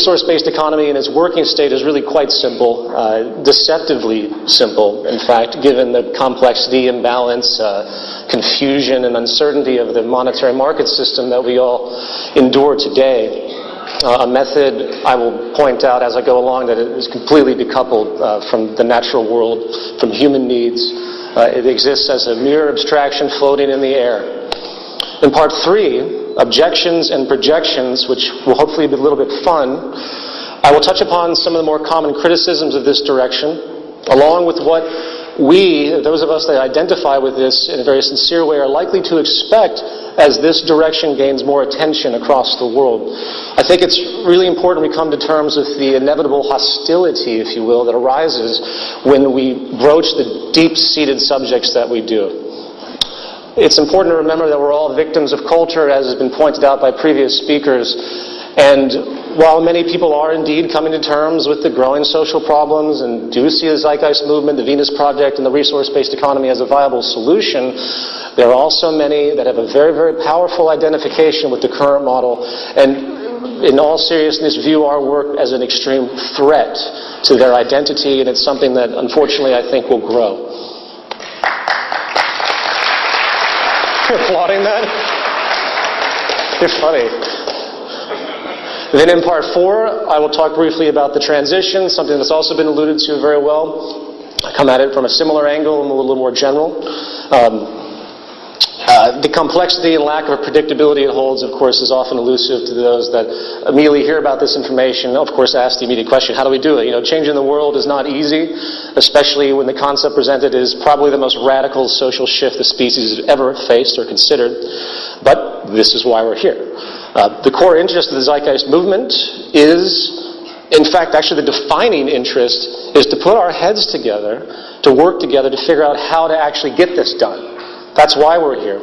resource-based economy in its working state is really quite simple, uh, deceptively simple, in fact, given the complexity, imbalance, uh, confusion, and uncertainty of the monetary market system that we all endure today. Uh, a method I will point out as I go along that is completely decoupled uh, from the natural world, from human needs. Uh, it exists as a mere abstraction floating in the air. In part three, objections and projections, which will hopefully be a little bit fun, I will touch upon some of the more common criticisms of this direction, along with what we, those of us that identify with this in a very sincere way, are likely to expect as this direction gains more attention across the world. I think it's really important we come to terms with the inevitable hostility, if you will, that arises when we broach the deep-seated subjects that we do. It's important to remember that we're all victims of culture, as has been pointed out by previous speakers. And while many people are indeed coming to terms with the growing social problems and do see the Zeitgeist movement, the Venus Project, and the resource-based economy as a viable solution, there are also many that have a very, very powerful identification with the current model and in all seriousness view our work as an extreme threat to their identity and it's something that unfortunately I think will grow. You're applauding that? You're funny. Then in part four, I will talk briefly about the transition, something that's also been alluded to very well. I come at it from a similar angle and a little more general. Um, uh, the complexity and lack of predictability it holds, of course, is often elusive to those that immediately hear about this information. Of course, ask the immediate question, how do we do it? You know, changing the world is not easy, especially when the concept presented is probably the most radical social shift the species has ever faced or considered. But this is why we're here. Uh, the core interest of the Zeitgeist movement is in fact, actually the defining interest is to put our heads together, to work together to figure out how to actually get this done. That's why we're here.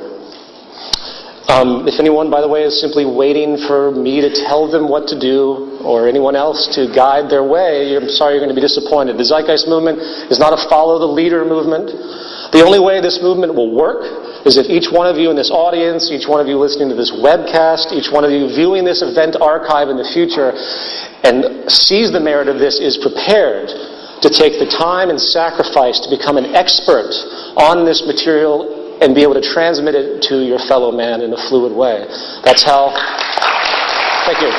Um, if anyone, by the way, is simply waiting for me to tell them what to do or anyone else to guide their way, I'm sorry you're going to be disappointed. The Zeitgeist movement is not a follow the leader movement. The only way this movement will work is if each one of you in this audience, each one of you listening to this webcast, each one of you viewing this event archive in the future and sees the merit of this is prepared to take the time and sacrifice to become an expert on this material and be able to transmit it to your fellow man in a fluid way. That's how. Thank you.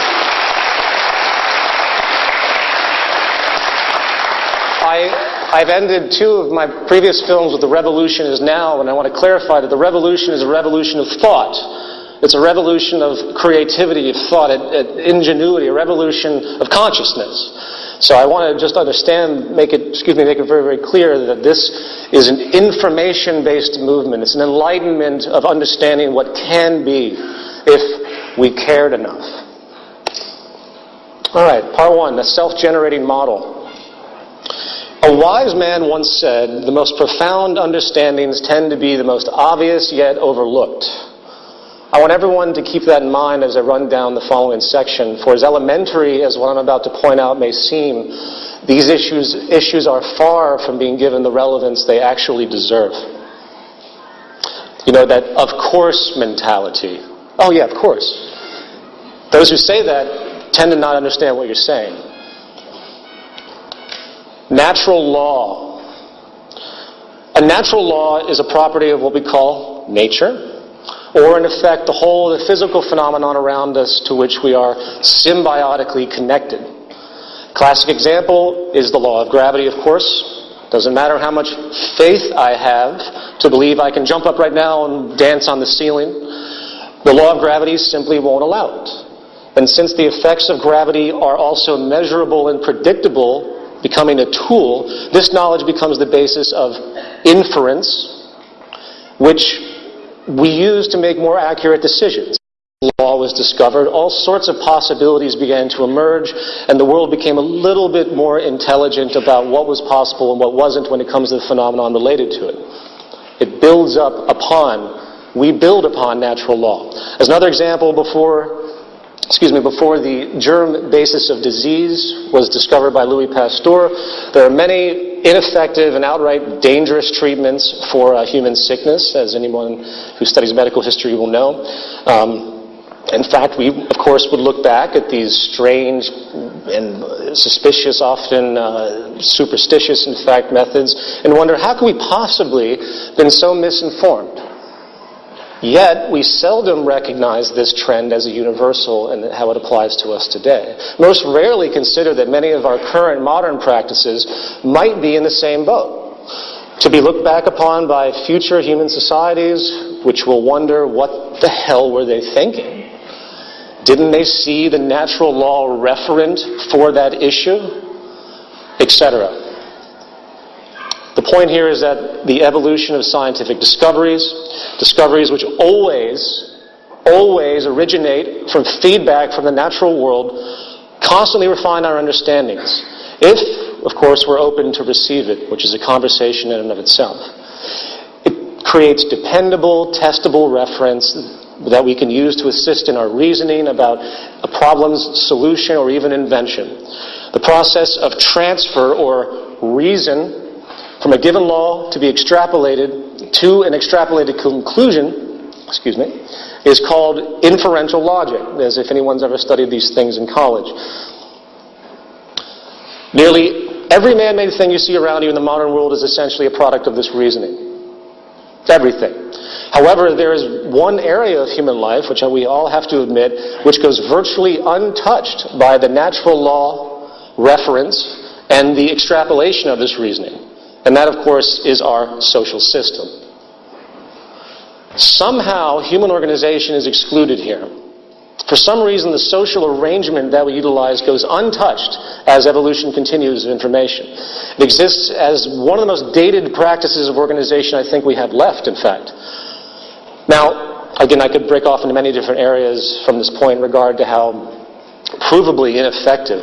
I, I've ended two of my previous films with The Revolution is Now, and I want to clarify that the revolution is a revolution of thought. It's a revolution of creativity, of thought, of ingenuity, a revolution of consciousness. So I want to just understand, make it, excuse me, make it very, very clear that this is an information-based movement. It's an enlightenment of understanding what can be if we cared enough. All right, part one, the self-generating model. A wise man once said, the most profound understandings tend to be the most obvious yet overlooked. I want everyone to keep that in mind as I run down the following section. For as elementary as what I'm about to point out may seem, these issues, issues are far from being given the relevance they actually deserve. You know, that of course mentality. Oh, yeah, of course. Those who say that tend to not understand what you're saying. Natural law. A natural law is a property of what we call nature or in effect the whole of the physical phenomenon around us to which we are symbiotically connected. Classic example is the law of gravity, of course. Doesn't matter how much faith I have to believe I can jump up right now and dance on the ceiling. The law of gravity simply won't allow it. And since the effects of gravity are also measurable and predictable, becoming a tool, this knowledge becomes the basis of inference, which we used to make more accurate decisions. Law was discovered, all sorts of possibilities began to emerge, and the world became a little bit more intelligent about what was possible and what wasn't when it comes to the phenomenon related to it. It builds up upon, we build upon natural law. As another example, before excuse me, before the germ basis of disease was discovered by Louis Pasteur, there are many ineffective and outright dangerous treatments for uh, human sickness, as anyone who studies medical history will know. Um, in fact, we, of course, would look back at these strange and suspicious, often uh, superstitious, in fact, methods and wonder how could we possibly have been so misinformed? Yet, we seldom recognize this trend as a universal and how it applies to us today. Most rarely consider that many of our current modern practices might be in the same boat. To be looked back upon by future human societies, which will wonder what the hell were they thinking? Didn't they see the natural law referent for that issue? Etc. The point here is that the evolution of scientific discoveries, discoveries which always, always originate from feedback from the natural world, constantly refine our understandings. If, of course, we're open to receive it, which is a conversation in and of itself. It creates dependable, testable reference that we can use to assist in our reasoning about a problem's solution or even invention. The process of transfer or reason from a given law to be extrapolated to an extrapolated conclusion, excuse me, is called inferential logic, as if anyone's ever studied these things in college. Nearly every man-made thing you see around you in the modern world is essentially a product of this reasoning. Everything. However, there is one area of human life, which we all have to admit, which goes virtually untouched by the natural law reference and the extrapolation of this reasoning. And that, of course, is our social system. Somehow, human organization is excluded here. For some reason, the social arrangement that we utilize goes untouched as evolution continues of information. It exists as one of the most dated practices of organization I think we have left, in fact. Now, again, I could break off into many different areas from this point in regard to how provably ineffective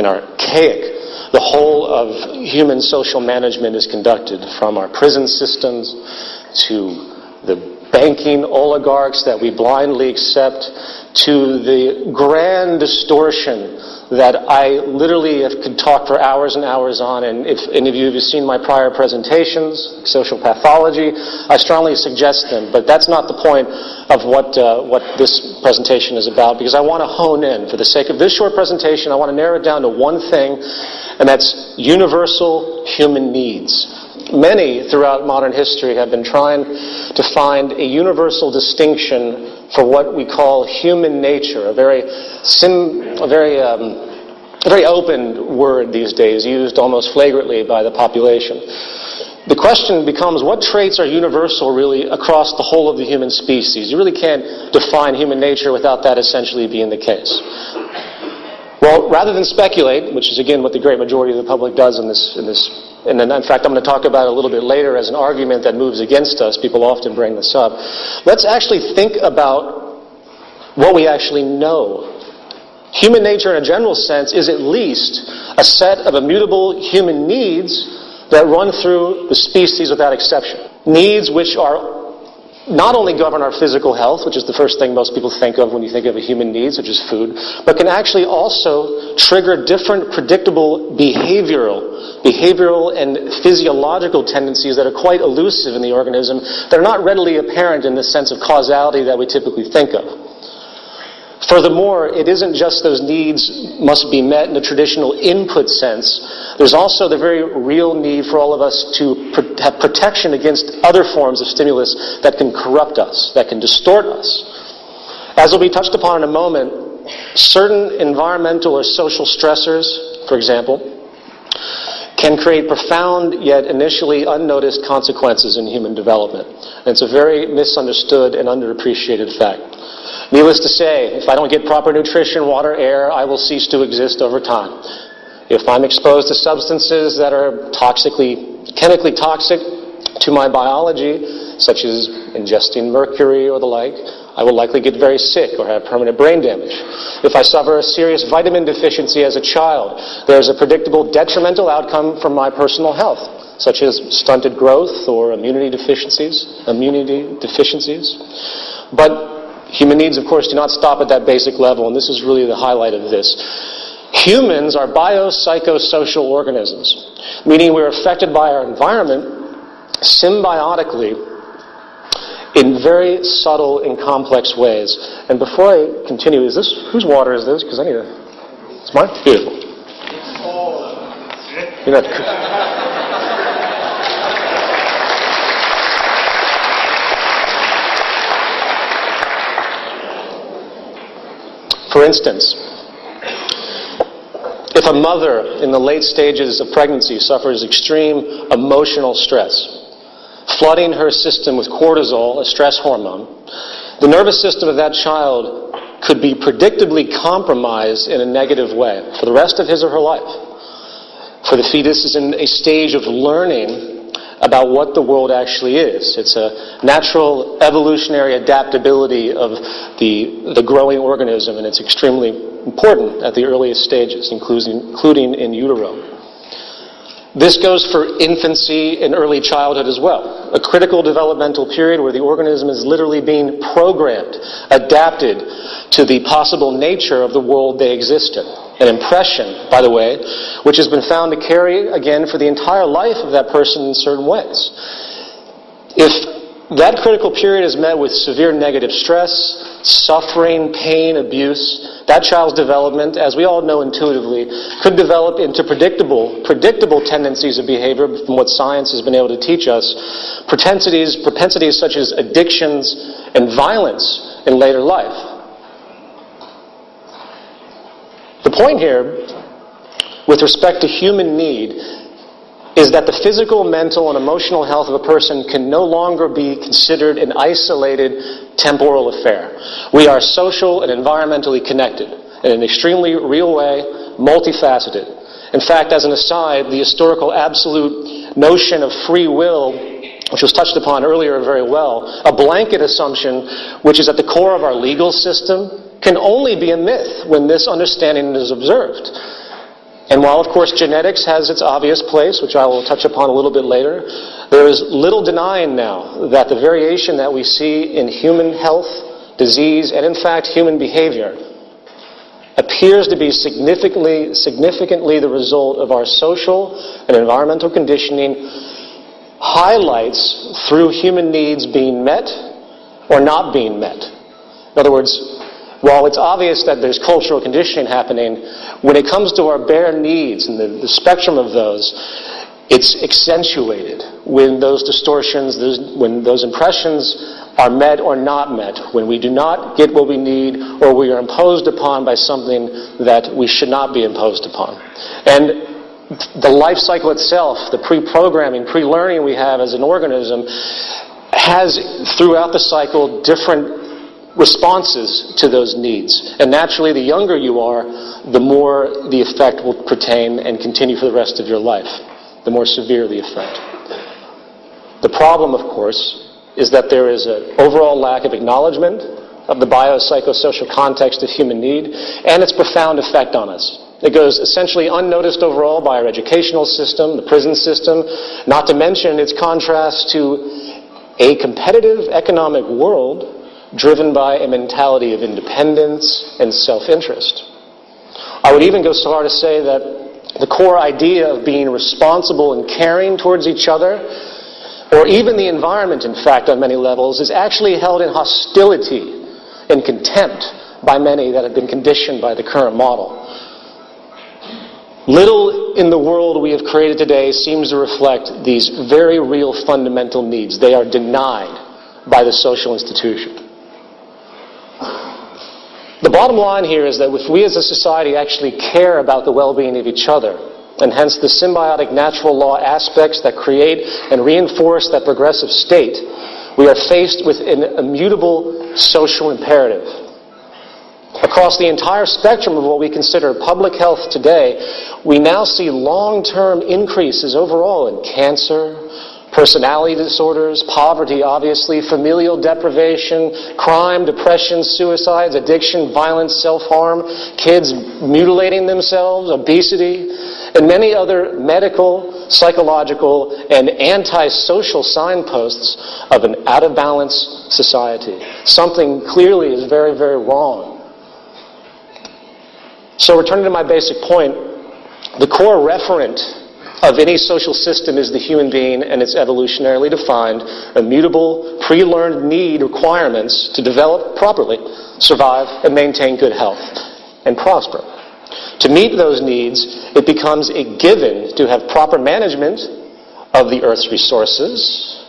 and archaic the whole of human social management is conducted, from our prison systems to the banking oligarchs that we blindly accept to the grand distortion that I literally could talk for hours and hours on. And if any of you have seen my prior presentations, social pathology, I strongly suggest them. But that's not the point of what, uh, what this presentation is about because I want to hone in. For the sake of this short presentation, I want to narrow it down to one thing and that's universal human needs. Many throughout modern history have been trying to find a universal distinction for what we call human nature, a very, sim, a very, um, a very open word these days, used almost flagrantly by the population. The question becomes what traits are universal really across the whole of the human species? You really can't define human nature without that essentially being the case. Well, rather than speculate, which is again what the great majority of the public does in this, in this, and then in fact I'm going to talk about it a little bit later as an argument that moves against us. People often bring this up. Let's actually think about what we actually know. Human nature, in a general sense, is at least a set of immutable human needs that run through the species without exception. Needs which are not only govern our physical health, which is the first thing most people think of when you think of a human needs, which is food, but can actually also trigger different predictable behavioral, behavioral and physiological tendencies that are quite elusive in the organism that are not readily apparent in the sense of causality that we typically think of. Furthermore, it isn't just those needs must be met in a traditional input sense. There's also the very real need for all of us to have protection against other forms of stimulus that can corrupt us, that can distort us. As will be touched upon in a moment, certain environmental or social stressors, for example, can create profound yet initially unnoticed consequences in human development. And it's a very misunderstood and underappreciated fact. Needless to say, if I don't get proper nutrition, water, air, I will cease to exist over time. If I'm exposed to substances that are toxically, chemically toxic to my biology, such as ingesting mercury or the like, I will likely get very sick or have permanent brain damage. If I suffer a serious vitamin deficiency as a child, there's a predictable detrimental outcome from my personal health, such as stunted growth or immunity deficiencies, immunity deficiencies. But Human needs, of course, do not stop at that basic level, and this is really the highlight of this. Humans are biopsychosocial organisms, meaning we're affected by our environment symbiotically in very subtle and complex ways. And before I continue, is this whose water is this? Because I need a. It's mine. Beautiful. You're not. For instance, if a mother in the late stages of pregnancy suffers extreme emotional stress, flooding her system with cortisol, a stress hormone, the nervous system of that child could be predictably compromised in a negative way for the rest of his or her life. For the fetus is in a stage of learning about what the world actually is. It's a natural evolutionary adaptability of the, the growing organism, and it's extremely important at the earliest stages, including, including in utero. This goes for infancy and early childhood as well, a critical developmental period where the organism is literally being programmed, adapted to the possible nature of the world they exist in. An impression, by the way, which has been found to carry, again, for the entire life of that person in certain ways. If that critical period is met with severe negative stress, suffering, pain, abuse. That child's development, as we all know intuitively, could develop into predictable, predictable tendencies of behavior from what science has been able to teach us. Propensities, propensities such as addictions and violence in later life. The point here, with respect to human need, is that the physical, mental, and emotional health of a person can no longer be considered an isolated temporal affair. We are social and environmentally connected in an extremely real way, multifaceted. In fact, as an aside, the historical absolute notion of free will, which was touched upon earlier very well, a blanket assumption which is at the core of our legal system, can only be a myth when this understanding is observed. And while, of course, genetics has its obvious place, which I will touch upon a little bit later, there is little denying now that the variation that we see in human health, disease, and in fact human behavior appears to be significantly, significantly the result of our social and environmental conditioning highlights through human needs being met or not being met. In other words, while it's obvious that there's cultural conditioning happening, when it comes to our bare needs and the, the spectrum of those, it's accentuated when those distortions, those, when those impressions are met or not met, when we do not get what we need or we are imposed upon by something that we should not be imposed upon. And the life cycle itself, the pre-programming, pre-learning we have as an organism, has throughout the cycle different responses to those needs. And naturally, the younger you are, the more the effect will pertain and continue for the rest of your life, the more severe the effect. The problem, of course, is that there is an overall lack of acknowledgement of the biopsychosocial context of human need and its profound effect on us. It goes essentially unnoticed overall by our educational system, the prison system, not to mention its contrast to a competitive economic world driven by a mentality of independence and self-interest. I would even go so far to say that the core idea of being responsible and caring towards each other, or even the environment, in fact, on many levels, is actually held in hostility and contempt by many that have been conditioned by the current model. Little in the world we have created today seems to reflect these very real fundamental needs. They are denied by the social institution. The bottom line here is that if we as a society actually care about the well-being of each other, and hence the symbiotic natural law aspects that create and reinforce that progressive state, we are faced with an immutable social imperative. Across the entire spectrum of what we consider public health today, we now see long-term increases overall in cancer, personality disorders, poverty, obviously, familial deprivation, crime, depression, suicides, addiction, violence, self-harm, kids mutilating themselves, obesity, and many other medical, psychological, and antisocial signposts of an out-of-balance society. Something clearly is very, very wrong. So returning to my basic point, the core referent of any social system is the human being and its evolutionarily defined, immutable, pre-learned need requirements to develop properly, survive, and maintain good health, and prosper. To meet those needs, it becomes a given to have proper management of the Earth's resources,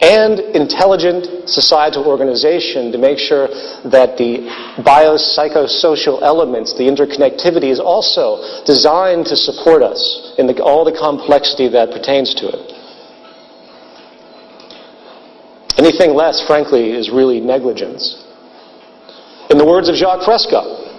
and intelligent societal organization to make sure that the biopsychosocial elements, the interconnectivity, is also designed to support us in the, all the complexity that pertains to it. Anything less, frankly, is really negligence. In the words of Jacques Fresco,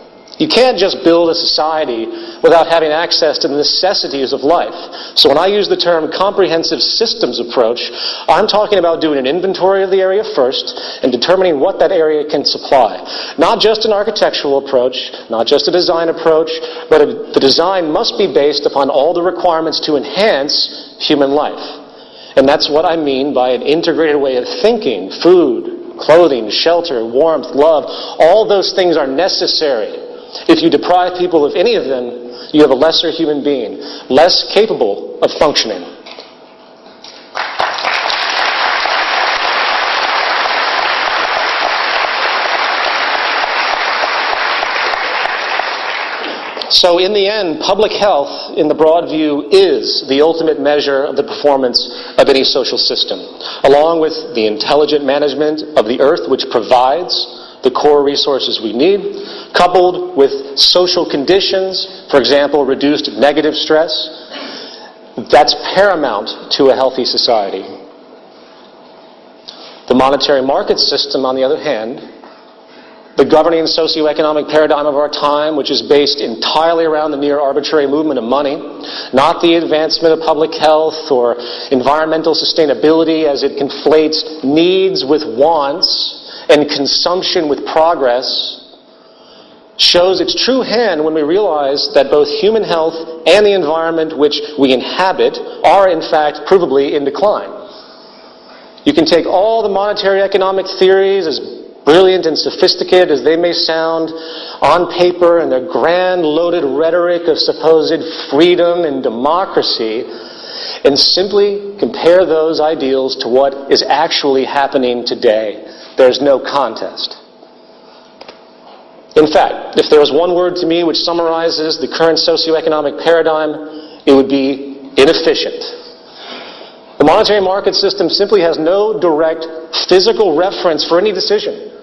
you can't just build a society without having access to the necessities of life. So when I use the term comprehensive systems approach, I'm talking about doing an inventory of the area first and determining what that area can supply. Not just an architectural approach, not just a design approach, but a, the design must be based upon all the requirements to enhance human life. And that's what I mean by an integrated way of thinking, food, clothing, shelter, warmth, love. All those things are necessary if you deprive people of any of them, you have a lesser human being, less capable of functioning. So, in the end, public health, in the broad view, is the ultimate measure of the performance of any social system, along with the intelligent management of the earth, which provides the core resources we need, coupled with social conditions, for example, reduced negative stress, that's paramount to a healthy society. The monetary market system, on the other hand, the governing socioeconomic paradigm of our time, which is based entirely around the near arbitrary movement of money, not the advancement of public health or environmental sustainability as it conflates needs with wants and consumption with progress shows its true hand when we realize that both human health and the environment which we inhabit are, in fact, provably in decline. You can take all the monetary economic theories, as brilliant and sophisticated as they may sound, on paper and their grand loaded rhetoric of supposed freedom and democracy, and simply compare those ideals to what is actually happening today there's no contest. In fact, if there was one word to me which summarizes the current socioeconomic paradigm, it would be inefficient. The monetary market system simply has no direct physical reference for any decision,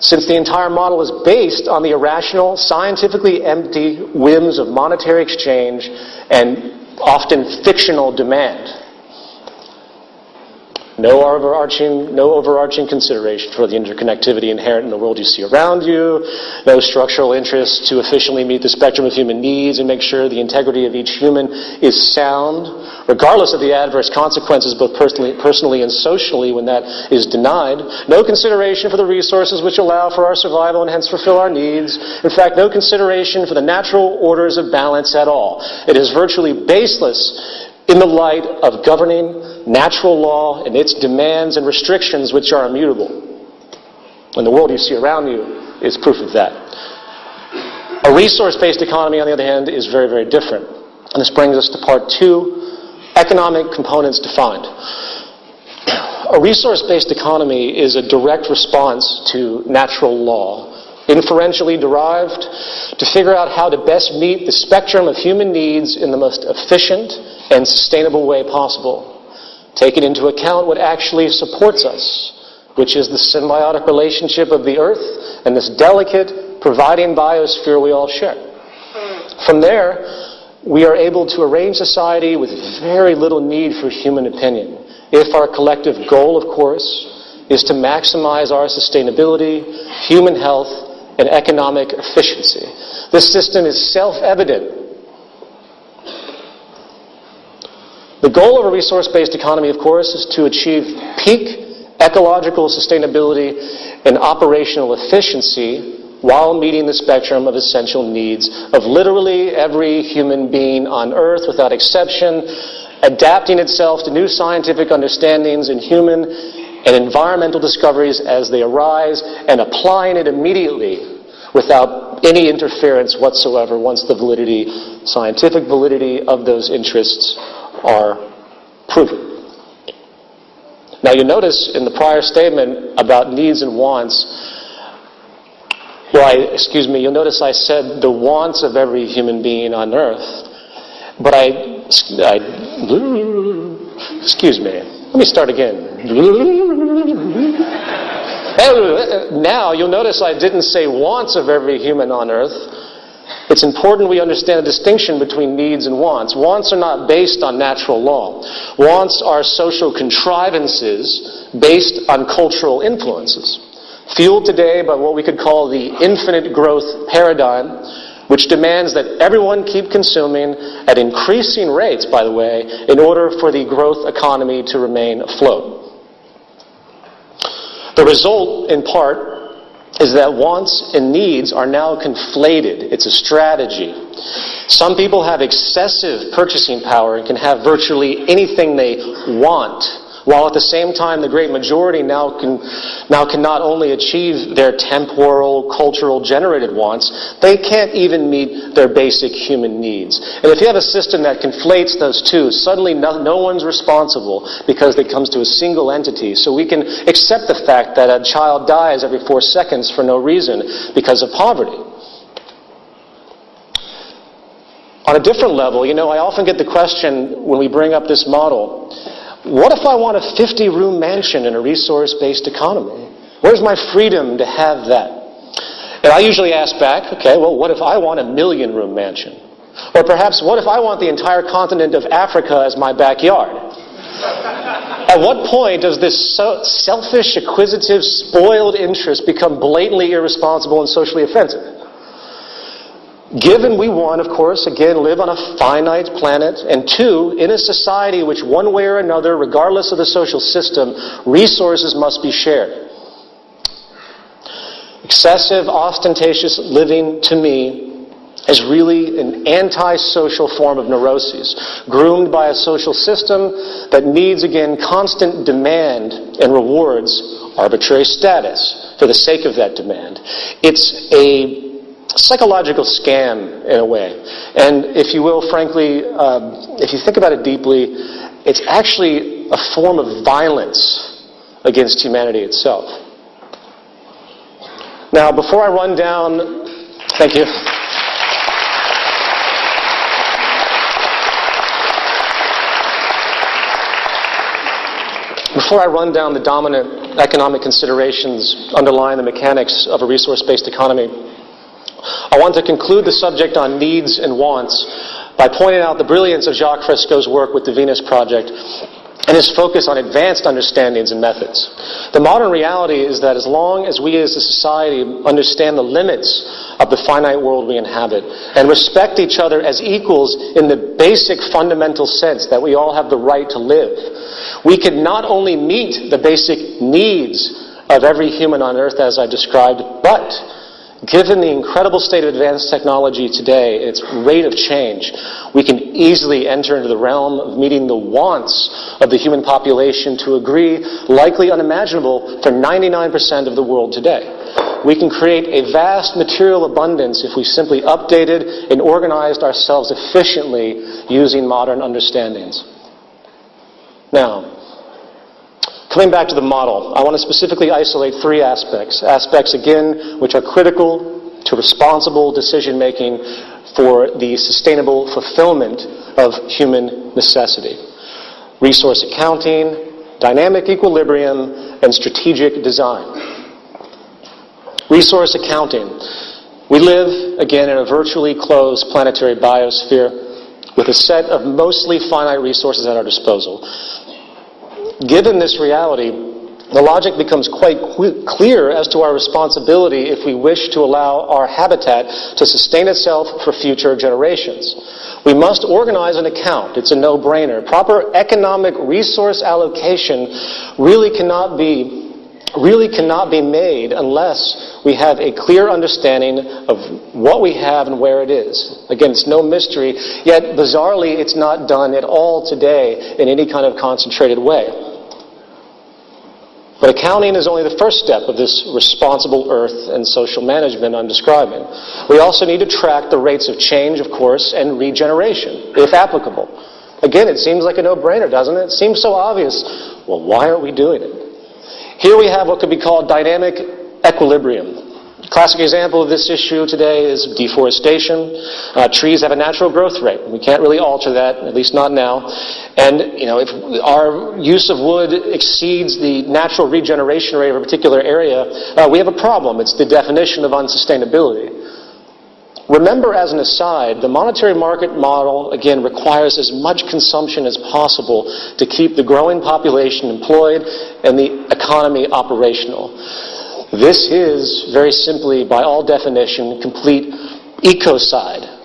since the entire model is based on the irrational, scientifically empty whims of monetary exchange and often fictional demand. No overarching, no overarching consideration for the interconnectivity inherent in the world you see around you. No structural interest to efficiently meet the spectrum of human needs and make sure the integrity of each human is sound, regardless of the adverse consequences, both personally, personally and socially, when that is denied. No consideration for the resources which allow for our survival and hence fulfill our needs. In fact, no consideration for the natural orders of balance at all. It is virtually baseless in the light of governing natural law and its demands and restrictions which are immutable. And the world you see around you is proof of that. A resource-based economy, on the other hand, is very, very different. And this brings us to part two, economic components defined. A resource-based economy is a direct response to natural law inferentially derived, to figure out how to best meet the spectrum of human needs in the most efficient and sustainable way possible. Taking into account what actually supports us, which is the symbiotic relationship of the earth and this delicate, providing biosphere we all share. From there, we are able to arrange society with very little need for human opinion. If our collective goal, of course, is to maximize our sustainability, human health, and economic efficiency. This system is self-evident. The goal of a resource-based economy, of course, is to achieve peak ecological sustainability and operational efficiency while meeting the spectrum of essential needs of literally every human being on Earth without exception, adapting itself to new scientific understandings in human and environmental discoveries as they arise, and applying it immediately without any interference whatsoever once the validity, scientific validity of those interests are proven. Now you notice in the prior statement about needs and wants, well, I, excuse me, you'll notice I said the wants of every human being on earth, but I, I excuse me, let me start again. Now you'll notice I didn't say wants of every human on earth. It's important we understand the distinction between needs and wants. Wants are not based on natural law. Wants are social contrivances based on cultural influences. Fueled today by what we could call the infinite growth paradigm, which demands that everyone keep consuming at increasing rates, by the way, in order for the growth economy to remain afloat. The result, in part, is that wants and needs are now conflated. It's a strategy. Some people have excessive purchasing power and can have virtually anything they want while at the same time the great majority now can, now can not only achieve their temporal, cultural generated wants, they can't even meet their basic human needs. And if you have a system that conflates those two, suddenly no, no one's responsible because it comes to a single entity. So we can accept the fact that a child dies every four seconds for no reason because of poverty. On a different level, you know, I often get the question when we bring up this model what if I want a 50 room mansion in a resource based economy? Where's my freedom to have that? And I usually ask back, okay, well, what if I want a million room mansion? Or perhaps, what if I want the entire continent of Africa as my backyard? At what point does this so selfish, acquisitive, spoiled interest become blatantly irresponsible and socially offensive? Given we, one, of course, again, live on a finite planet, and two, in a society which, one way or another, regardless of the social system, resources must be shared. Excessive, ostentatious living, to me, is really an antisocial form of neuroses, groomed by a social system that needs, again, constant demand and rewards arbitrary status for the sake of that demand. It's a psychological scam in a way. And if you will, frankly, um, if you think about it deeply, it's actually a form of violence against humanity itself. Now, before I run down, thank you. Before I run down the dominant economic considerations underlying the mechanics of a resource based economy, I want to conclude the subject on needs and wants by pointing out the brilliance of Jacques Fresco's work with the Venus Project and his focus on advanced understandings and methods. The modern reality is that as long as we as a society understand the limits of the finite world we inhabit and respect each other as equals in the basic fundamental sense that we all have the right to live, we can not only meet the basic needs of every human on earth as I described, but Given the incredible state of advanced technology today, its rate of change, we can easily enter into the realm of meeting the wants of the human population to agree, likely unimaginable for 99% of the world today. We can create a vast material abundance if we simply updated and organized ourselves efficiently using modern understandings. Now, Coming back to the model, I want to specifically isolate three aspects. Aspects, again, which are critical to responsible decision making for the sustainable fulfillment of human necessity resource accounting, dynamic equilibrium, and strategic design. Resource accounting. We live, again, in a virtually closed planetary biosphere with a set of mostly finite resources at our disposal. Given this reality, the logic becomes quite clear as to our responsibility if we wish to allow our habitat to sustain itself for future generations. We must organize an account. It's a no-brainer. Proper economic resource allocation really cannot be really cannot be made unless we have a clear understanding of what we have and where it is. Again, it's no mystery, yet bizarrely it's not done at all today in any kind of concentrated way. But accounting is only the first step of this responsible earth and social management I'm describing. We also need to track the rates of change, of course, and regeneration, if applicable. Again, it seems like a no-brainer, doesn't it? It seems so obvious. Well, why aren't we doing it? Here we have what could be called dynamic equilibrium. Classic example of this issue today is deforestation. Uh, trees have a natural growth rate. We can't really alter that, at least not now. And you know, if our use of wood exceeds the natural regeneration rate of a particular area, uh, we have a problem. It's the definition of unsustainability. Remember, as an aside, the monetary market model, again, requires as much consumption as possible to keep the growing population employed and the economy operational. This is, very simply, by all definition, complete ecocide.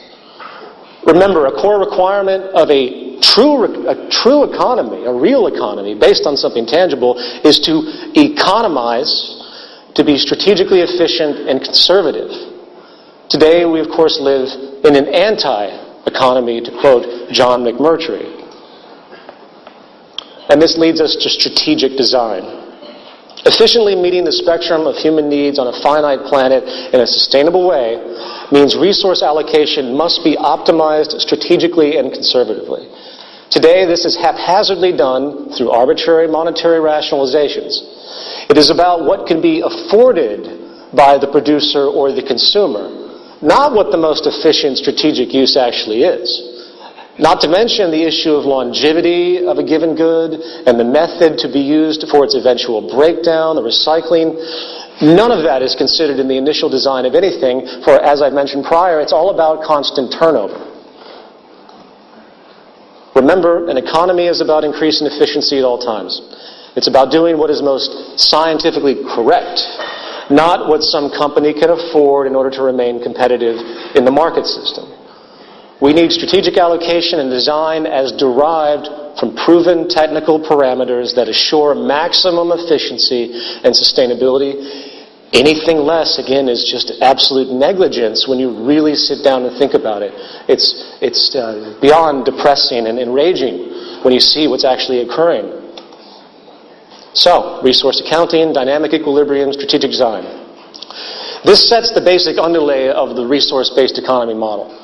Remember, a core requirement of a true, a true economy, a real economy, based on something tangible, is to economize, to be strategically efficient and conservative. Today, we of course live in an anti-economy, to quote John McMurtry. And this leads us to strategic design. Efficiently meeting the spectrum of human needs on a finite planet in a sustainable way means resource allocation must be optimized strategically and conservatively. Today, this is haphazardly done through arbitrary monetary rationalizations. It is about what can be afforded by the producer or the consumer, not what the most efficient strategic use actually is. Not to mention the issue of longevity of a given good and the method to be used for its eventual breakdown, the recycling. None of that is considered in the initial design of anything, for as I've mentioned prior, it's all about constant turnover. Remember, an economy is about increasing efficiency at all times. It's about doing what is most scientifically correct, not what some company can afford in order to remain competitive in the market system. We need strategic allocation and design as derived from proven technical parameters that assure maximum efficiency and sustainability. Anything less, again, is just absolute negligence when you really sit down and think about it. It's, it's uh, beyond depressing and enraging when you see what's actually occurring. So, resource accounting, dynamic equilibrium, strategic design. This sets the basic underlay of the resource-based economy model.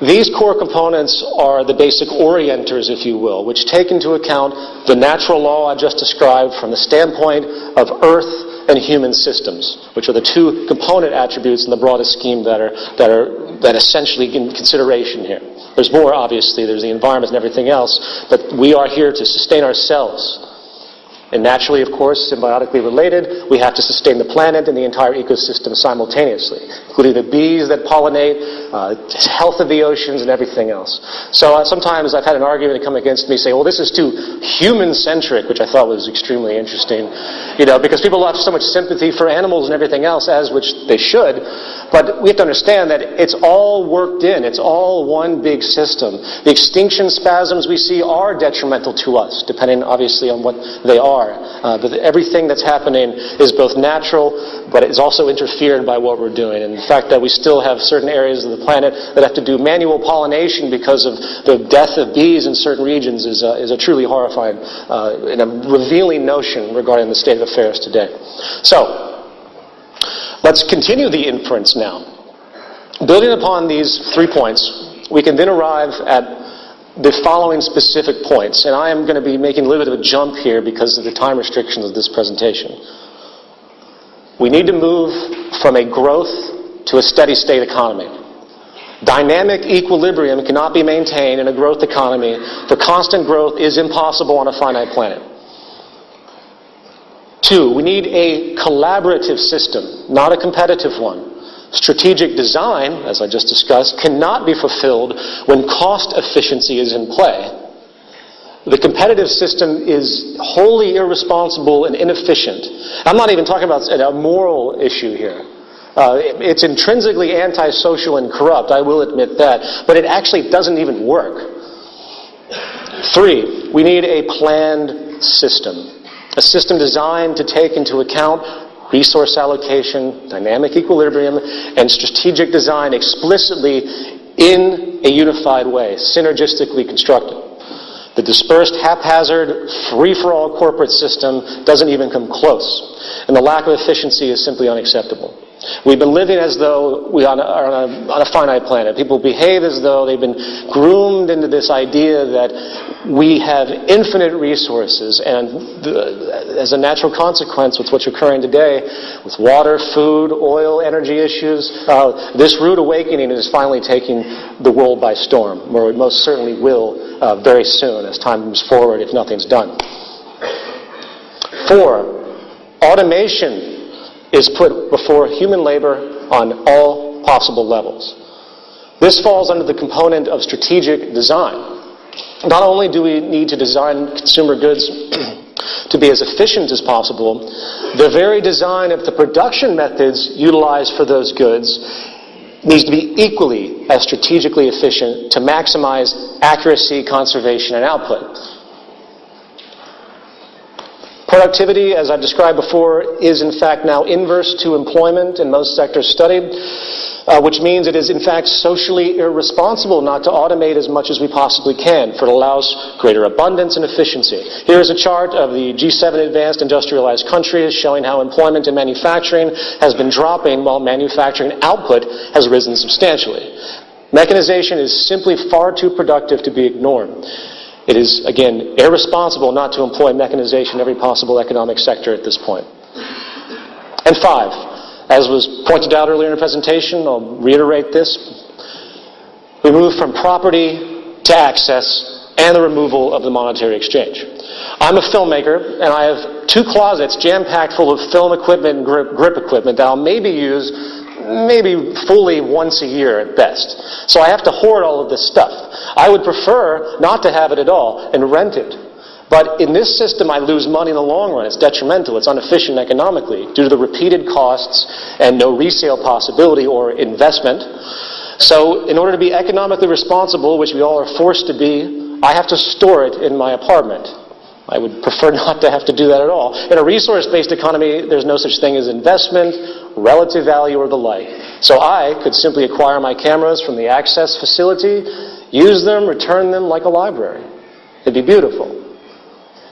These core components are the basic orienters, if you will, which take into account the natural law I just described from the standpoint of Earth and human systems, which are the two component attributes in the broadest scheme that are, that are that essentially in consideration here. There's more, obviously, there's the environment and everything else, but we are here to sustain ourselves. And naturally, of course, symbiotically related, we have to sustain the planet and the entire ecosystem simultaneously, including the bees that pollinate, uh, health of the oceans, and everything else. So uh, sometimes I've had an argument come against me, say, well, this is too human-centric, which I thought was extremely interesting, you know, because people have so much sympathy for animals and everything else, as which they should, but we have to understand that it's all worked in. It's all one big system. The extinction spasms we see are detrimental to us, depending obviously on what they are are. Uh, but everything that's happening is both natural, but it's also interfered by what we're doing. And the fact that we still have certain areas of the planet that have to do manual pollination because of the death of bees in certain regions is, uh, is a truly horrifying uh, and a revealing notion regarding the state of affairs today. So, let's continue the inference now. Building upon these three points, we can then arrive at the following specific points, and I am going to be making a little bit of a jump here because of the time restrictions of this presentation. We need to move from a growth to a steady state economy. Dynamic equilibrium cannot be maintained in a growth economy, for constant growth is impossible on a finite planet. Two, we need a collaborative system, not a competitive one. Strategic design, as I just discussed, cannot be fulfilled when cost efficiency is in play. The competitive system is wholly irresponsible and inefficient. I'm not even talking about a moral issue here. Uh, it's intrinsically antisocial and corrupt, I will admit that, but it actually doesn't even work. Three, we need a planned system. A system designed to take into account resource allocation, dynamic equilibrium, and strategic design explicitly in a unified way, synergistically constructed. The dispersed, haphazard, free-for-all corporate system doesn't even come close. And the lack of efficiency is simply unacceptable. We've been living as though we are on a, on a, finite planet. People behave as though they've been groomed into this idea that we have infinite resources, and the, as a natural consequence, with what's occurring today, with water, food, oil, energy issues, uh, this rude awakening is finally taking the world by storm, where it most certainly will uh, very soon as time moves forward if nothing's done. Four, automation is put before human labor on all possible levels. This falls under the component of strategic design. Not only do we need to design consumer goods to be as efficient as possible, the very design of the production methods utilized for those goods needs to be equally as strategically efficient to maximize accuracy, conservation, and output. Productivity, as I've described before, is in fact now inverse to employment in most sectors studied uh, which means it is in fact socially irresponsible not to automate as much as we possibly can, for it allows greater abundance and efficiency. Here is a chart of the G7 advanced industrialized countries showing how employment in manufacturing has been dropping while manufacturing output has risen substantially. Mechanization is simply far too productive to be ignored. It is, again, irresponsible not to employ mechanization in every possible economic sector at this point. And five, as was pointed out earlier in the presentation, I'll reiterate this. We move from property to access and the removal of the monetary exchange. I'm a filmmaker, and I have two closets jam-packed full of film equipment and grip, grip equipment that I'll maybe use maybe fully once a year at best. So I have to hoard all of this stuff. I would prefer not to have it at all and rent it but in this system, I lose money in the long run. It's detrimental. It's inefficient economically due to the repeated costs and no resale possibility or investment. So, in order to be economically responsible, which we all are forced to be, I have to store it in my apartment. I would prefer not to have to do that at all. In a resource based economy, there's no such thing as investment, relative value, or the like. So I could simply acquire my cameras from the access facility, use them, return them like a library. It'd be beautiful.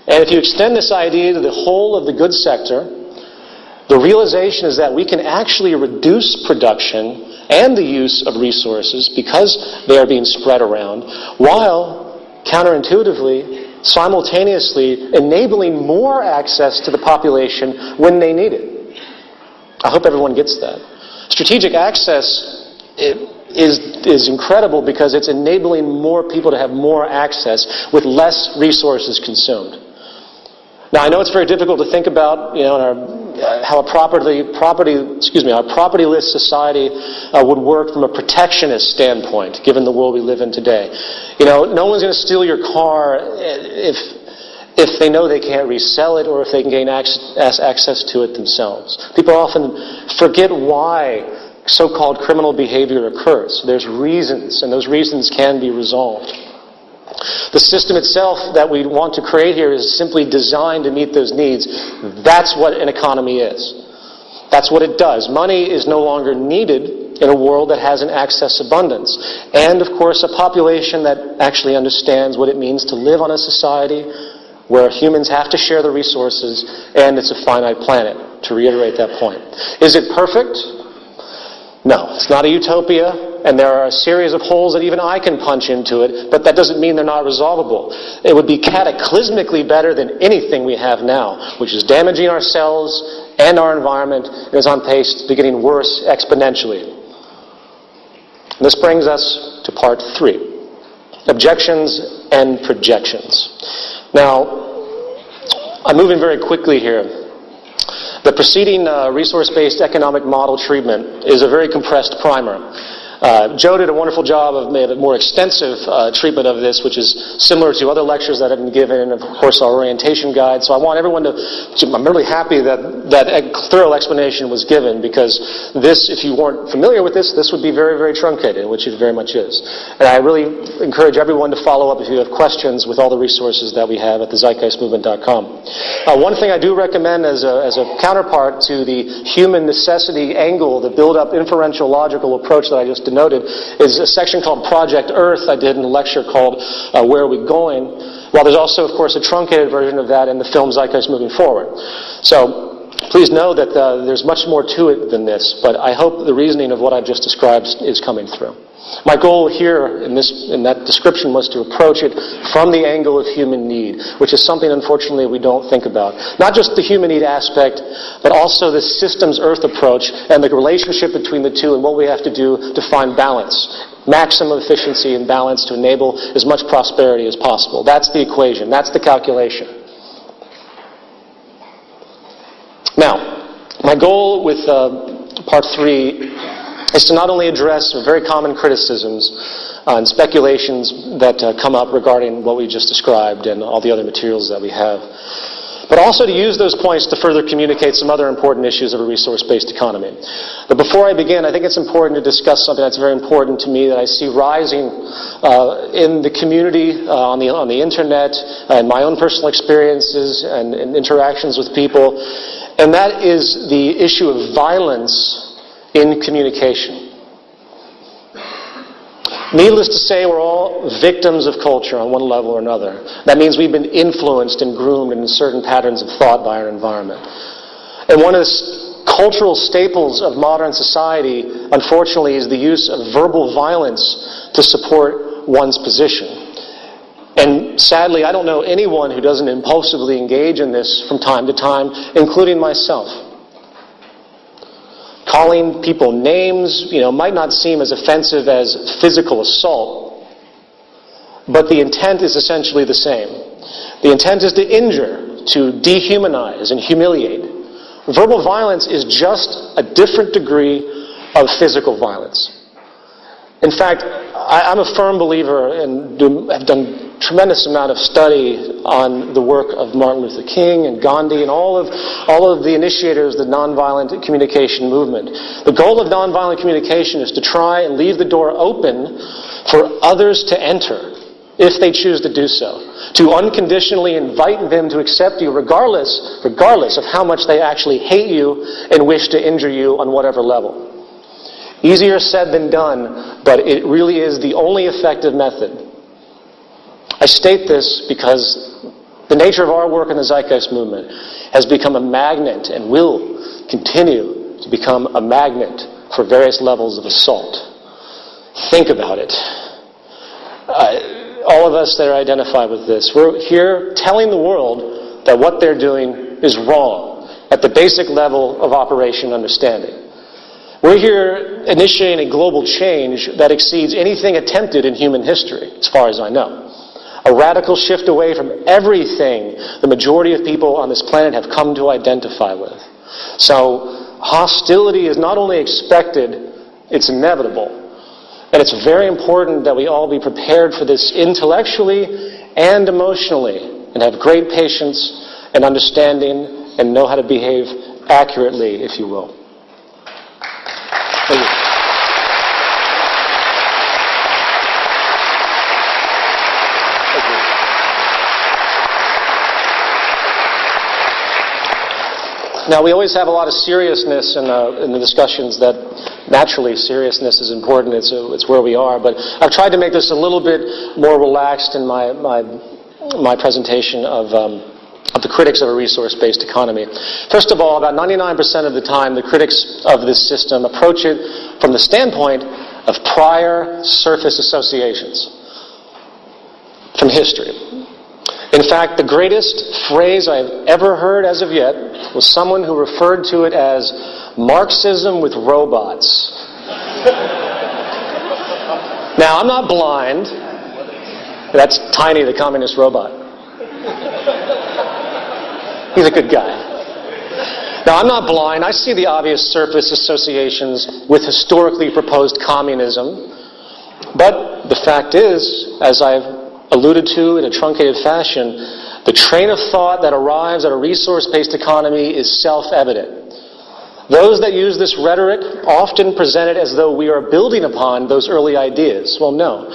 And if you extend this idea to the whole of the goods sector, the realization is that we can actually reduce production and the use of resources because they are being spread around, while counterintuitively, simultaneously enabling more access to the population when they need it. I hope everyone gets that. Strategic access is, is incredible because it's enabling more people to have more access with less resources consumed. Now, I know it's very difficult to think about, you know, in our, uh, how a property, property, excuse me, our propertyless society uh, would work from a protectionist standpoint, given the world we live in today. You know, no one's going to steal your car if, if they know they can't resell it or if they can gain access, access to it themselves. People often forget why so-called criminal behavior occurs. There's reasons, and those reasons can be resolved. The system itself that we want to create here is simply designed to meet those needs. That's what an economy is. That's what it does. Money is no longer needed in a world that has an access abundance. And, of course, a population that actually understands what it means to live on a society where humans have to share the resources and it's a finite planet, to reiterate that point. Is it perfect? No, it's not a utopia, and there are a series of holes that even I can punch into it, but that doesn't mean they're not resolvable. It would be cataclysmically better than anything we have now, which is damaging ourselves and our environment, and is on pace to getting worse exponentially. And this brings us to part three objections and projections. Now, I'm moving very quickly here. The preceding uh, resource-based economic model treatment is a very compressed primer. Uh, Joe did a wonderful job of a more extensive uh, treatment of this, which is similar to other lectures that have been given, and of course our orientation guide. So I want everyone to, to I'm really happy that that thorough explanation was given because this, if you weren't familiar with this, this would be very, very truncated, which it very much is. And I really encourage everyone to follow up if you have questions with all the resources that we have at the zeitgeistmovement.com. Uh, one thing I do recommend as a, as a counterpart to the human necessity angle, the build-up inferential logical approach that I just denoted, is a section called Project Earth I did in a lecture called uh, Where Are We Going? While there's also, of course, a truncated version of that in the film Zeitgeist Moving Forward. So please know that uh, there's much more to it than this, but I hope the reasoning of what I've just described is coming through. My goal here in, this, in that description was to approach it from the angle of human need, which is something, unfortunately, we don't think about. Not just the human need aspect, but also the systems Earth approach and the relationship between the two and what we have to do to find balance. Maximum efficiency and balance to enable as much prosperity as possible. That's the equation. That's the calculation. Now, my goal with uh, part three is to not only address very common criticisms uh, and speculations that uh, come up regarding what we just described and all the other materials that we have, but also to use those points to further communicate some other important issues of a resource-based economy. But before I begin, I think it's important to discuss something that's very important to me that I see rising uh, in the community, uh, on, the, on the internet, and my own personal experiences and, and interactions with people, and that is the issue of violence in communication. Needless to say, we're all victims of culture on one level or another. That means we've been influenced and groomed in certain patterns of thought by our environment. And one of the cultural staples of modern society, unfortunately, is the use of verbal violence to support one's position. And sadly, I don't know anyone who doesn't impulsively engage in this from time to time, including myself. Calling people names, you know, might not seem as offensive as physical assault, but the intent is essentially the same. The intent is to injure, to dehumanize and humiliate. Verbal violence is just a different degree of physical violence. In fact, I, am a firm believer and have done tremendous amount of study on the work of Martin Luther King and Gandhi and all of, all of the initiators of the nonviolent communication movement. The goal of nonviolent communication is to try and leave the door open for others to enter if they choose to do so. To unconditionally invite them to accept you regardless, regardless of how much they actually hate you and wish to injure you on whatever level. Easier said than done, but it really is the only effective method. I state this because the nature of our work in the Zeitgeist movement has become a magnet and will continue to become a magnet for various levels of assault. Think about it. Uh, all of us that are identified with this, we're here telling the world that what they're doing is wrong at the basic level of operation understanding. We're here initiating a global change that exceeds anything attempted in human history, as far as I know. A radical shift away from everything the majority of people on this planet have come to identify with. So, hostility is not only expected, it's inevitable. And it's very important that we all be prepared for this intellectually and emotionally and have great patience and understanding and know how to behave accurately, if you will. Now, we always have a lot of seriousness in, uh, in the discussions that naturally seriousness is important. It's, uh, it's where we are. But I've tried to make this a little bit more relaxed in my, my, my presentation of, um, of the critics of a resource-based economy. First of all, about 99% of the time, the critics of this system approach it from the standpoint of prior surface associations from history. In fact, the greatest phrase I've ever heard as of yet was someone who referred to it as Marxism with robots. now, I'm not blind. That's Tiny, the communist robot. He's a good guy. Now, I'm not blind. I see the obvious surface associations with historically proposed communism. But the fact is, as I've alluded to in a truncated fashion, the train of thought that arrives at a resource based economy is self evident. Those that use this rhetoric often present it as though we are building upon those early ideas. Well, no.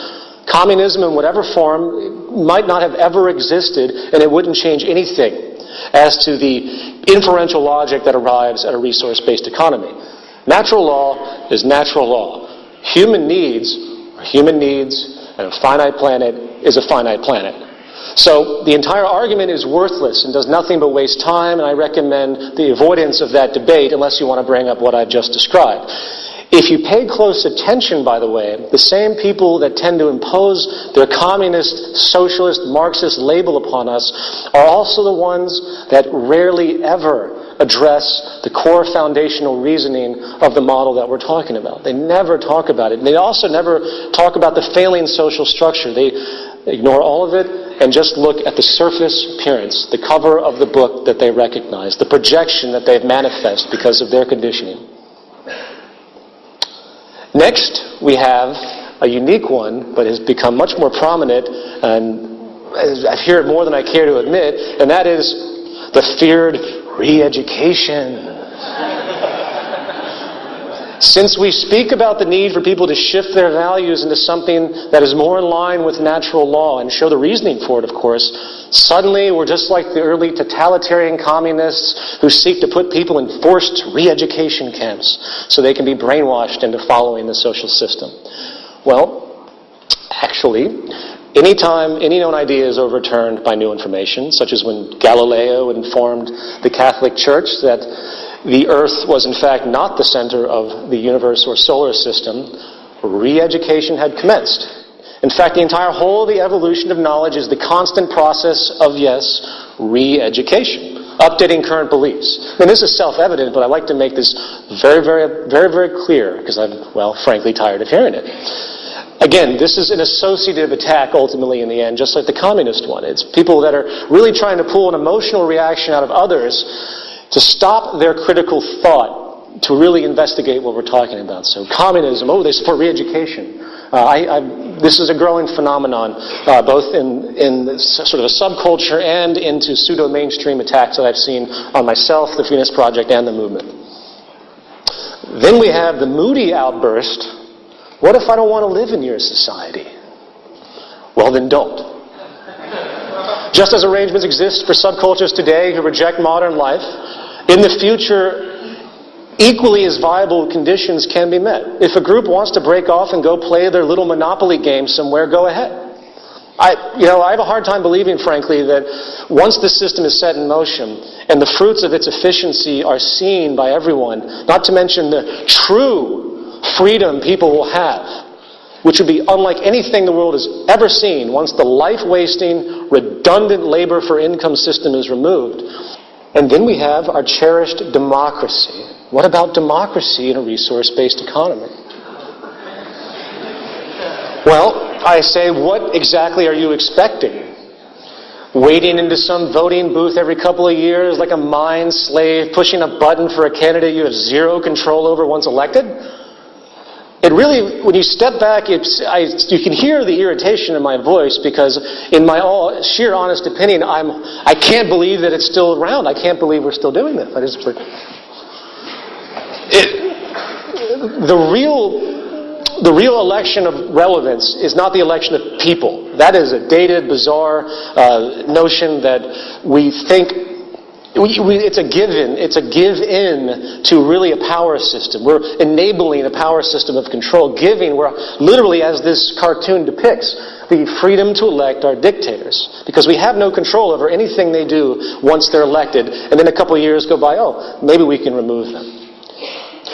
Communism, in whatever form, might not have ever existed, and it wouldn't change anything as to the inferential logic that arrives at a resource based economy. Natural law is natural law. Human needs are human needs, and a finite planet is a finite planet. So the entire argument is worthless and does nothing but waste time, and I recommend the avoidance of that debate unless you want to bring up what I've just described. If you pay close attention, by the way, the same people that tend to impose their communist, socialist, Marxist label upon us are also the ones that rarely ever address the core foundational reasoning of the model that we're talking about. They never talk about it. They also never talk about the failing social structure. They ignore all of it and just look at the surface appearance, the cover of the book that they recognize, the projection that they've manifest because of their conditioning. Next, we have a unique one, but has become much more prominent, and I hear it more than I care to admit, and that is the feared re-education. Since we speak about the need for people to shift their values into something that is more in line with natural law and show the reasoning for it, of course, suddenly we're just like the early totalitarian communists who seek to put people in forced re-education camps so they can be brainwashed into following the social system. Well, actually, Anytime any known idea is overturned by new information, such as when Galileo informed the Catholic Church that the Earth was in fact not the center of the universe or solar system, re-education had commenced. In fact, the entire whole of the evolution of knowledge is the constant process of, yes, re-education updating current beliefs. And this is self-evident, but I like to make this very, very, very, very clear because I'm, well, frankly, tired of hearing it. Again, this is an associative attack ultimately in the end, just like the communist one. It's people that are really trying to pull an emotional reaction out of others to stop their critical thought to really investigate what we're talking about. So communism, oh, they support re-education. Uh, I, I, this is a growing phenomenon, uh, both in, in sort of a subculture and into pseudo-mainstream attacks that I've seen on myself, the Venus Project, and the movement. Then we have the moody outburst, what if I don't want to live in your society? Well, then don't. Just as arrangements exist for subcultures today who reject modern life, in the future, equally as viable conditions can be met. If a group wants to break off and go play their little Monopoly game somewhere, go ahead. I, you know, I have a hard time believing, frankly, that once the system is set in motion and the fruits of its efficiency are seen by everyone, not to mention the true freedom people will have, which would be unlike anything the world has ever seen once the life wasting, redundant labor for income system is removed, and then we have our cherished democracy. What about democracy in a resource based economy? Well, I say, what exactly are you expecting? Wading into some voting booth every couple of years like a mind slave, pushing a button for a candidate you have zero control over once elected? It really, when you step back, I, you can hear the irritation in my voice because, in my all, sheer honest opinion, I'm, I can't believe that it's still around. I can't believe we're still doing this. I just, it, the real the real election of relevance is not the election of people. That is a dated, bizarre uh, notion that we think it's a given. It's a give in to really a power system. We're enabling a power system of control, giving, we're literally, as this cartoon depicts, the freedom to elect our dictators. Because we have no control over anything they do once they're elected, and then a couple years go by, oh, maybe we can remove them.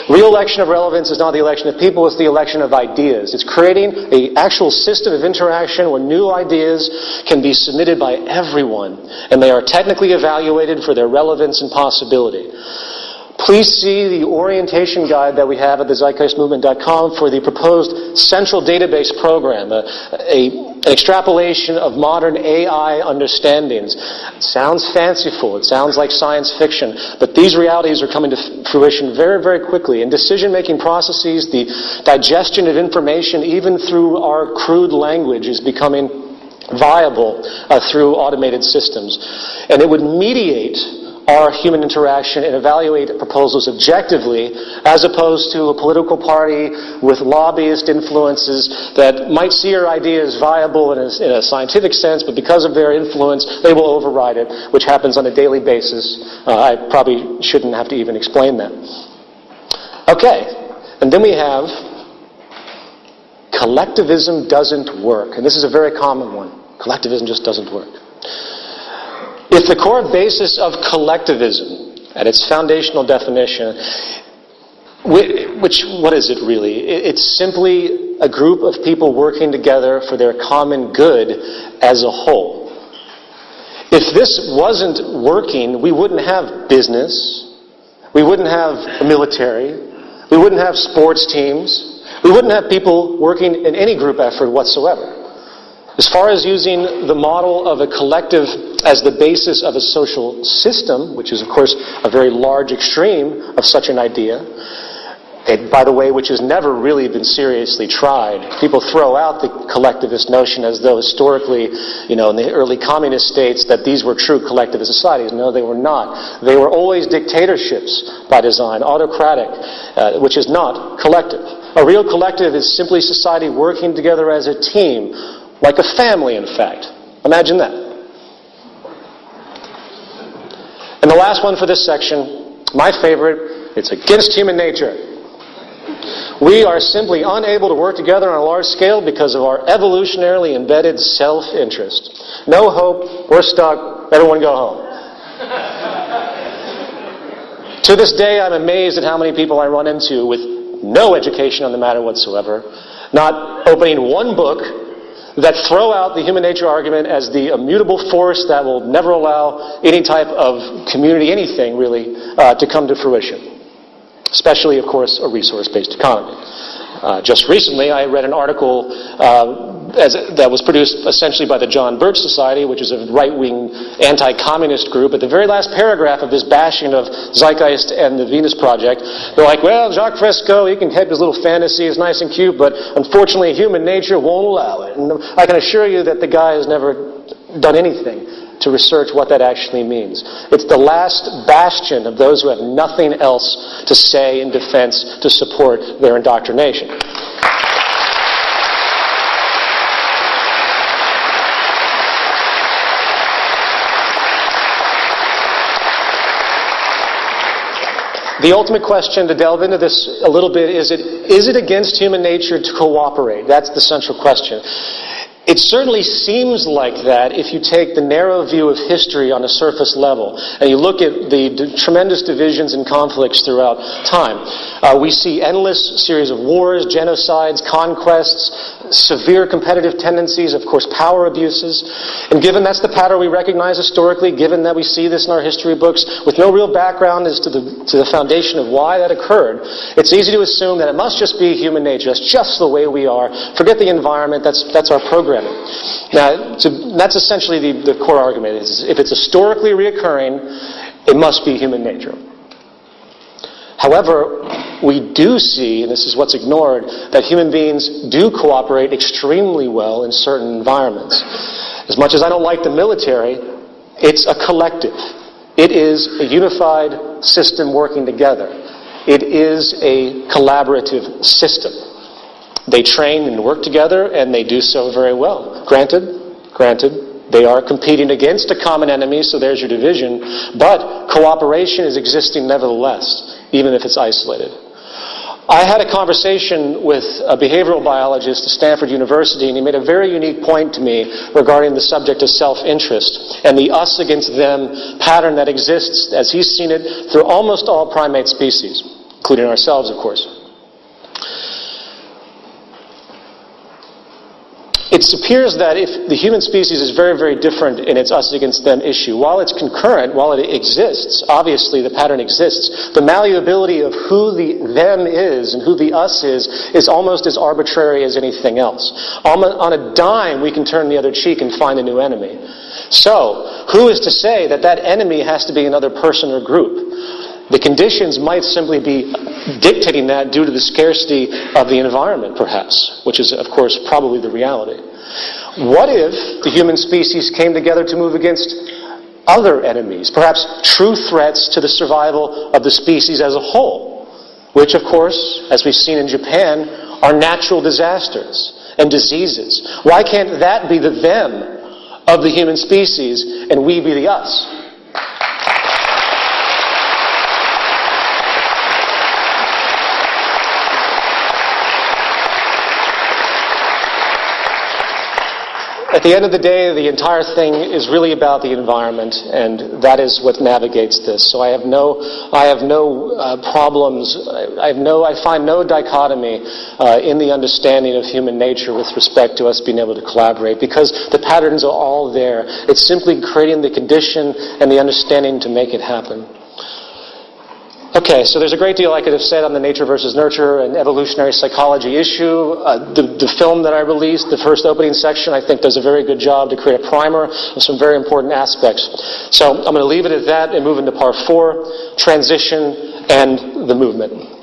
Real election of relevance is not the election of people, it's the election of ideas. It's creating an actual system of interaction where new ideas can be submitted by everyone, and they are technically evaluated for their relevance and possibility. Please see the orientation guide that we have at the zeitgeistmovement.com for the proposed central database program, a, a, an extrapolation of modern AI understandings. Sounds fanciful, it sounds like science fiction, but these realities are coming to fruition very, very quickly. In decision making processes, the digestion of information, even through our crude language, is becoming viable uh, through automated systems. And it would mediate our human interaction and evaluate proposals objectively as opposed to a political party with lobbyist influences that might see our ideas viable in a, in a scientific sense, but because of their influence, they will override it, which happens on a daily basis. Uh, I probably shouldn't have to even explain that. Okay, and then we have collectivism doesn't work. And this is a very common one. Collectivism just doesn't work. If the core basis of collectivism, at its foundational definition, which, what is it really? It's simply a group of people working together for their common good as a whole. If this wasn't working, we wouldn't have business, we wouldn't have a military, we wouldn't have sports teams, we wouldn't have people working in any group effort whatsoever. As far as using the model of a collective as the basis of a social system, which is, of course, a very large extreme of such an idea, it, by the way, which has never really been seriously tried. People throw out the collectivist notion as though historically, you know, in the early communist states, that these were true collectivist societies. No, they were not. They were always dictatorships by design, autocratic, uh, which is not collective. A real collective is simply society working together as a team, like a family, in fact. Imagine that. And the last one for this section, my favorite, it's against human nature. We are simply unable to work together on a large scale because of our evolutionarily embedded self-interest. No hope, we're stuck, everyone go home. to this day, I'm amazed at how many people I run into with no education on the matter whatsoever, not opening one book that throw out the human nature argument as the immutable force that will never allow any type of community, anything really, uh, to come to fruition especially, of course, a resource-based economy. Uh, just recently, I read an article that was produced essentially by the John Birch Society, which is a right-wing anti-communist group. At the very last paragraph of this bashing of Zeitgeist and the Venus Project, they're like, well, Jacques Fresco, he can have his little fantasy, it's nice and cute, but unfortunately human nature won't allow it. And I can assure you that the guy has never done anything to research what that actually means. It's the last bastion of those who have nothing else to say in defense to support their indoctrination. The ultimate question to delve into this a little bit is it, is it against human nature to cooperate? That's the central question. It certainly seems like that if you take the narrow view of history on a surface level and you look at the d- tremendous divisions and conflicts throughout time. Uh, we see endless series of wars, genocides, conquests, severe competitive tendencies, of course, power abuses. And given that's the pattern we recognize historically, given that we see this in our history books, with no real background as to the, to the foundation of why that occurred, it's easy to assume that it must just be human nature. That's just the way we are. Forget the environment. That's, that's our programming. Now, that's essentially the, the core argument. Is if it's historically reoccurring, it must be human nature. However, we do see, and this is what's ignored, that human beings do cooperate extremely well in certain environments. As much as I don't like the military, it's a collective. It is a unified system working together. It is a collaborative system. They train and work together, and they do so very well. Granted, granted, they are competing against a common enemy, so there's your division, but cooperation is existing nevertheless even if it's isolated. I had a conversation with a behavioral biologist at Stanford University, and he made a very unique point to me regarding the subject of self-interest and the us against them pattern that exists, as he's seen it, through almost all primate species, including ourselves, of course. It appears that if the human species is very, very different in its us against them issue, while it's concurrent, while it exists, obviously the pattern exists, the malleability of who the them is and who the us is is almost as arbitrary as anything else. On a dime, we can turn the other cheek and find a new enemy. So, who is to say that that enemy has to be another person or group? The conditions might simply be dictating that due to the scarcity of the environment, perhaps, which is, of course, probably the reality. What if the human species came together to move against other enemies, perhaps true threats to the survival of the species as a whole, which, of course, as we've seen in Japan, are natural disasters and diseases? Why can't that be the them of the human species and we be the us? At the end of the day, the entire thing is really about the environment, and that is what navigates this. So I have no, I have no uh, problems. I have no, I find no dichotomy uh, in the understanding of human nature with respect to us being able to collaborate, because the patterns are all there. It's simply creating the condition and the understanding to make it happen. Okay, so there's a great deal I could have said on the nature versus nurture and evolutionary psychology issue. Uh, the, the, film that I released, the first opening section, I think does a very good job to create a primer of some very important aspects. So I'm going to leave it at that and move into part four, transition and the movement.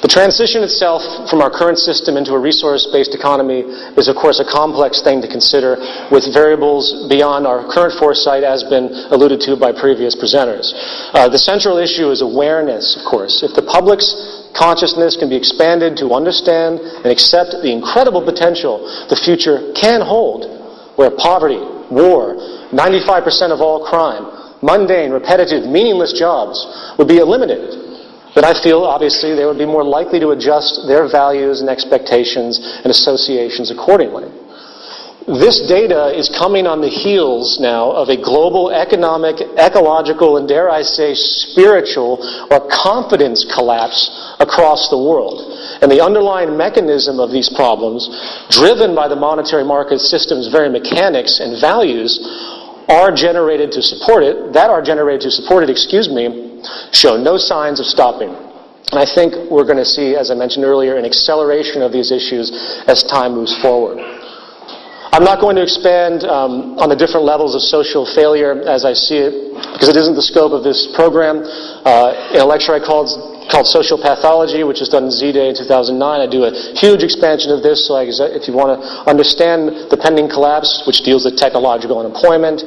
The transition itself from our current system into a resource-based economy is, of course, a complex thing to consider with variables beyond our current foresight, as been alluded to by previous presenters. Uh, the central issue is awareness, of course. If the public's consciousness can be expanded to understand and accept the incredible potential the future can hold, where poverty, war, 95% of all crime, mundane, repetitive, meaningless jobs would be eliminated but I feel, obviously, they would be more likely to adjust their values and expectations and associations accordingly. This data is coming on the heels now of a global economic, ecological, and dare I say, spiritual or confidence collapse across the world. And the underlying mechanism of these problems, driven by the monetary market system's very mechanics and values, are generated to support it, that are generated to support it, excuse me, show no signs of stopping. And I think we're going to see, as I mentioned earlier, an acceleration of these issues as time moves forward. I'm not going to expand um, on the different levels of social failure as I see it, because it isn't the scope of this program. Uh, in a lecture I called called Social Pathology, which was done in Z-Day in 2009. I do a huge expansion of this, so I, uh, if you want to understand the pending collapse, which deals with technological unemployment,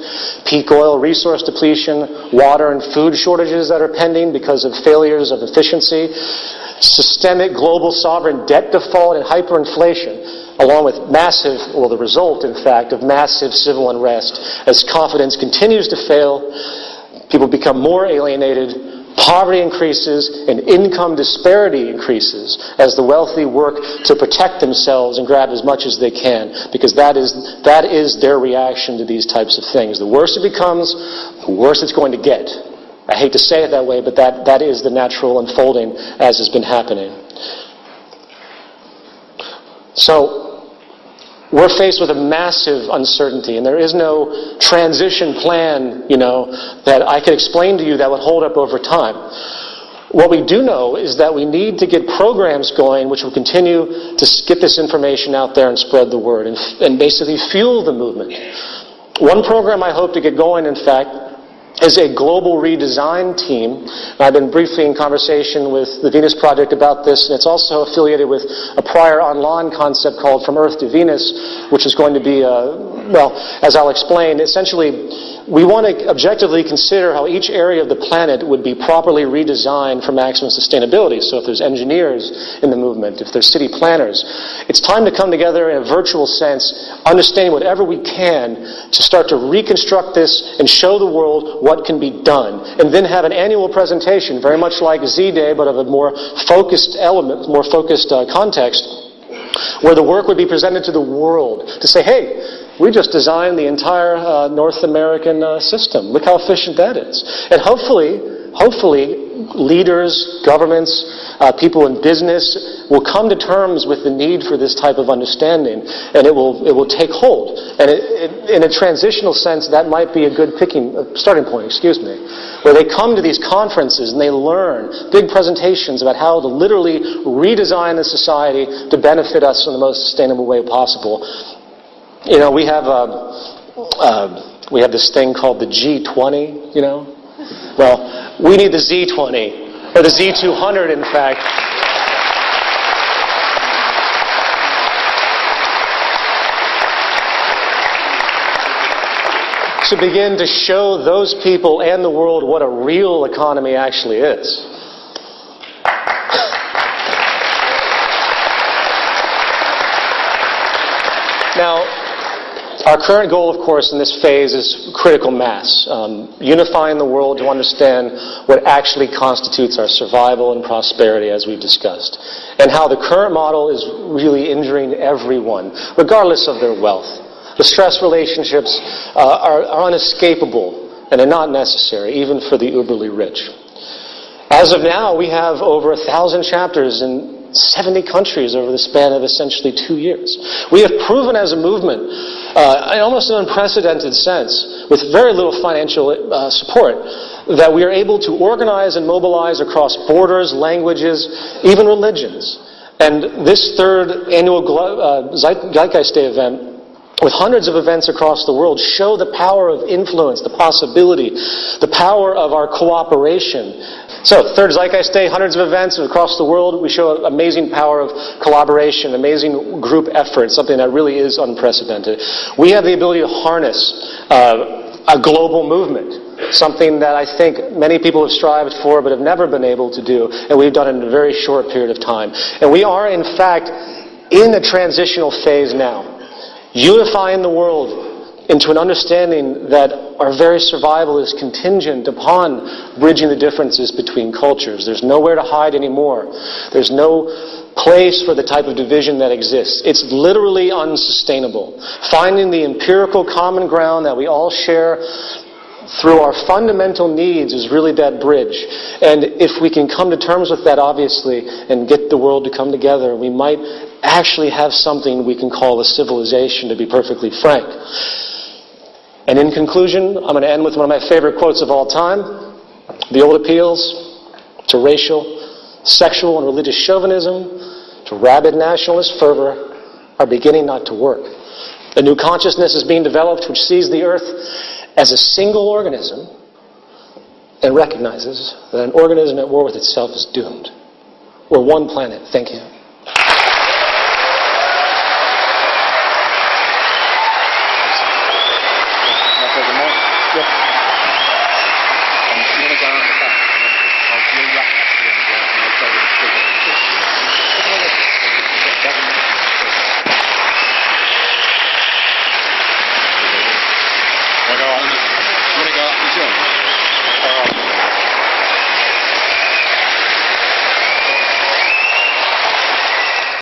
peak oil resource depletion, water and food shortages that are pending because of failures of efficiency, systemic global sovereign debt default and hyperinflation, along with massive, well, the result, in fact, of massive civil unrest as confidence continues to fail, people become more alienated, Poverty increases and income disparity increases as the wealthy work to protect themselves and grab as much as they can because that is, that is their reaction to these types of things. The worse it becomes, the worse it's going to get. I hate to say it that way, but that, that is the natural unfolding as has been happening. So, we're faced with a massive uncertainty, and there is no transition plan, you know, that I could explain to you that would hold up over time. What we do know is that we need to get programs going which will continue to get this information out there and spread the word and, and basically fuel the movement. One program I hope to get going, in fact, is a global redesign team. I've been briefly in conversation with the Venus Project about this, and it's also affiliated with a prior online concept called From Earth to Venus, which is going to be, uh, well, as I'll explain, essentially we want to objectively consider how each area of the planet would be properly redesigned for maximum sustainability. So if there's engineers in the movement, if there's city planners, it's time to come together in a virtual sense, understanding whatever we can to start to reconstruct this and show the world what can be done. And then have an annual presentation, very much like Z-Day, but of a more focused element, more focused uh, context, where the work would be presented to the world to say, hey, we just designed the entire uh, North American uh, system. Look how efficient that is. And hopefully, hopefully, leaders, governments, uh, people in business will come to terms with the need for this type of understanding, and it will it will take hold. And it, it, in a transitional sense, that might be a good picking uh, starting point. Excuse me, where they come to these conferences and they learn big presentations about how to literally redesign the society to benefit us in the most sustainable way possible. You know, we have uh, uh, we have this thing called the G20. You know, well, we need the Z20 or the Z200, in fact. to begin to show those people and the world what a real economy actually is. now, Our current goal, of course, in this phase is critical mass, um, unifying the world to understand what actually constitutes our survival and prosperity, as we've discussed, and how the current model is really injuring everyone, regardless of their wealth. The stress relationships uh, are, are unescapable and are not necessary, even for the uberly rich. As of now, we have over a thousand chapters in 70 countries over the span of essentially two years. We have proven as a movement, uh, in almost an unprecedented sense, with very little financial uh, support, that we are able to organize and mobilize across borders, languages, even religions. And this third annual uh, Zeitgeist Day event with hundreds of events across the world show the power of influence, the possibility, the power of our cooperation so, Third Zeitgeist Day, hundreds of events across the world. We show amazing power of collaboration, amazing group effort, something that really is unprecedented. We have the ability to harness uh, a global movement, something that I think many people have strived for but have never been able to do, and we've done in a very short period of time. And we are, in fact, in a transitional phase now, unifying the world into an understanding that our very survival is contingent upon bridging the differences between cultures. There's nowhere to hide anymore. There's no place for the type of division that exists. It's literally unsustainable. Finding the empirical common ground that we all share through our fundamental needs is really that bridge. And if we can come to terms with that, obviously, and get the world to come together, we might actually have something we can call a civilization, to be perfectly frank. And in conclusion, I'm going to end with one of my favorite quotes of all time. The old appeals to racial, sexual, and religious chauvinism, to rabid nationalist fervor, are beginning not to work. A new consciousness is being developed which sees the earth as a single organism and recognizes that an organism at war with itself is doomed. We're one planet. Thank you.